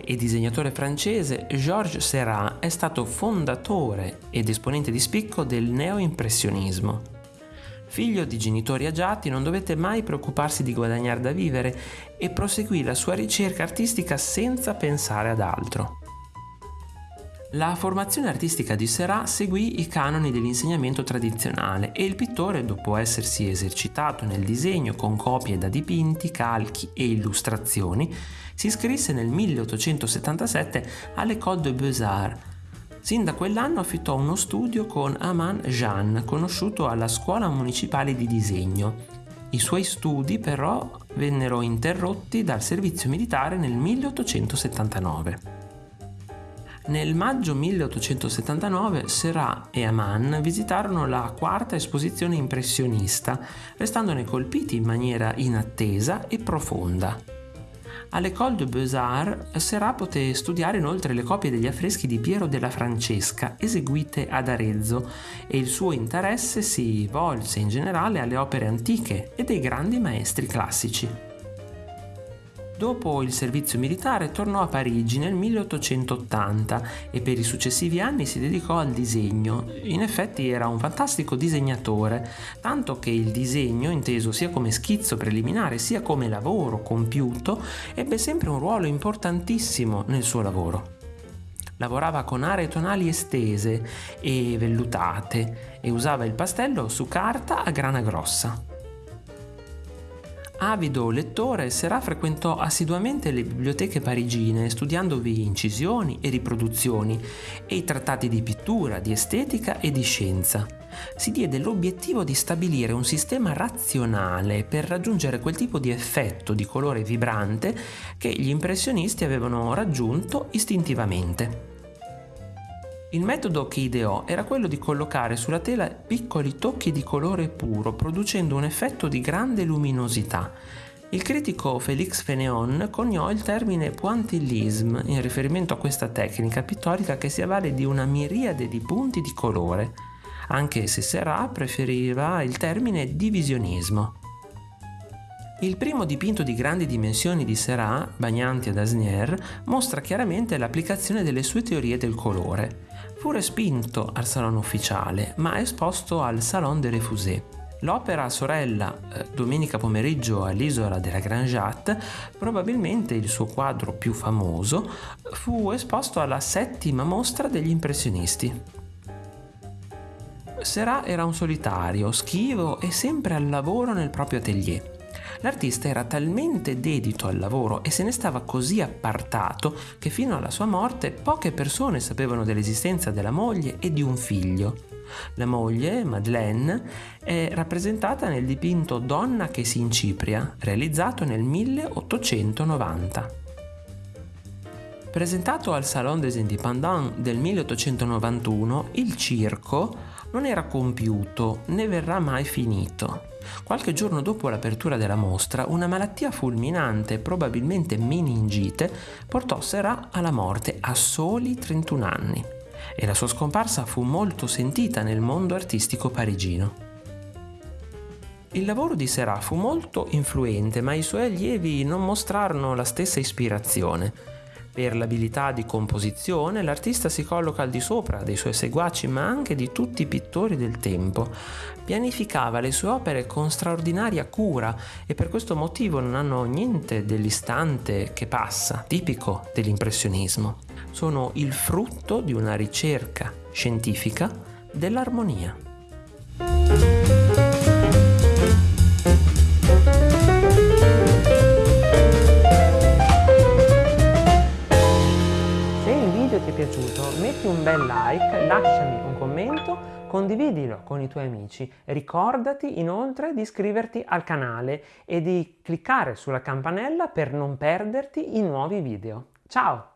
e disegnatore francese, Georges Seurat è stato fondatore ed esponente di spicco del neoimpressionismo. Figlio di genitori agiati, non dovette mai preoccuparsi di guadagnare da vivere e proseguì la sua ricerca artistica senza pensare ad altro. La formazione artistica di Seurat seguì i canoni dell'insegnamento tradizionale e il pittore, dopo essersi esercitato nel disegno con copie da dipinti, calchi e illustrazioni, si iscrisse nel 1877 all'École de Beaux-Arts. Sin da quell'anno affittò uno studio con Aman Jean, conosciuto alla Scuola Municipale di Disegno. I suoi studi però vennero interrotti dal servizio militare nel 1879. Nel maggio 1879 Seurat e Aman visitarono la quarta esposizione impressionista, restandone colpiti in maniera inattesa e profonda. All'École de Beaux-Arts Seurat poté studiare inoltre le copie degli affreschi di Piero della Francesca eseguite ad Arezzo e il suo interesse si volse in generale alle opere antiche e dei grandi maestri classici. Dopo il servizio militare tornò a Parigi nel 1880 e per i successivi anni si dedicò al disegno. In effetti era un fantastico disegnatore, tanto che il disegno, inteso sia come schizzo preliminare sia come lavoro compiuto, ebbe sempre un ruolo importantissimo nel suo lavoro. Lavorava con aree tonali estese e vellutate e usava il pastello su carta a grana grossa. Avido lettore, Serà frequentò assiduamente le biblioteche parigine, studiandovi incisioni e riproduzioni e i trattati di pittura, di estetica e di scienza. Si diede l'obiettivo di stabilire un sistema razionale per raggiungere quel tipo di effetto di colore vibrante che gli impressionisti avevano raggiunto istintivamente. Il metodo che ideò era quello di collocare sulla tela piccoli tocchi di colore puro, producendo un effetto di grande luminosità. Il critico Félix Fénéon coniò il termine pointillisme in riferimento a questa tecnica pittorica che si avvale di una miriade di punti di colore, anche se Serra preferiva il termine divisionismo. Il primo dipinto di grandi dimensioni di Seurat, Bagnanti ad Asnières, mostra chiaramente l'applicazione delle sue teorie del colore. Fu respinto al Salone ufficiale, ma esposto al Salon de Refusé. L'opera sorella eh, Domenica pomeriggio all'isola della Grand Jatte, probabilmente il suo quadro più famoso, fu esposto alla settima mostra degli impressionisti. Seurat era un solitario, schivo e sempre al lavoro nel proprio atelier. L'artista era talmente dedito al lavoro e se ne stava così appartato che fino alla sua morte poche persone sapevano dell'esistenza della moglie e di un figlio. La moglie, Madeleine, è rappresentata nel dipinto Donna che si incipria, realizzato nel 1890. Presentato al Salon des Indépendants del 1891, il circo non era compiuto né verrà mai finito. Qualche giorno dopo l'apertura della mostra, una malattia fulminante, probabilmente meningite, portò Serra alla morte a soli 31 anni e la sua scomparsa fu molto sentita nel mondo artistico parigino. Il lavoro di Serra fu molto influente, ma i suoi allievi non mostrarono la stessa ispirazione. Per l'abilità di composizione l'artista si colloca al di sopra dei suoi seguaci ma anche di tutti i pittori del tempo. Pianificava le sue opere con straordinaria cura e per questo motivo non hanno niente dell'istante che passa, tipico dell'impressionismo. Sono il frutto di una ricerca scientifica dell'armonia. Metti un bel like, lasciami un commento, condividilo con i tuoi amici. Ricordati inoltre di iscriverti al canale e di cliccare sulla campanella per non perderti i nuovi video. Ciao!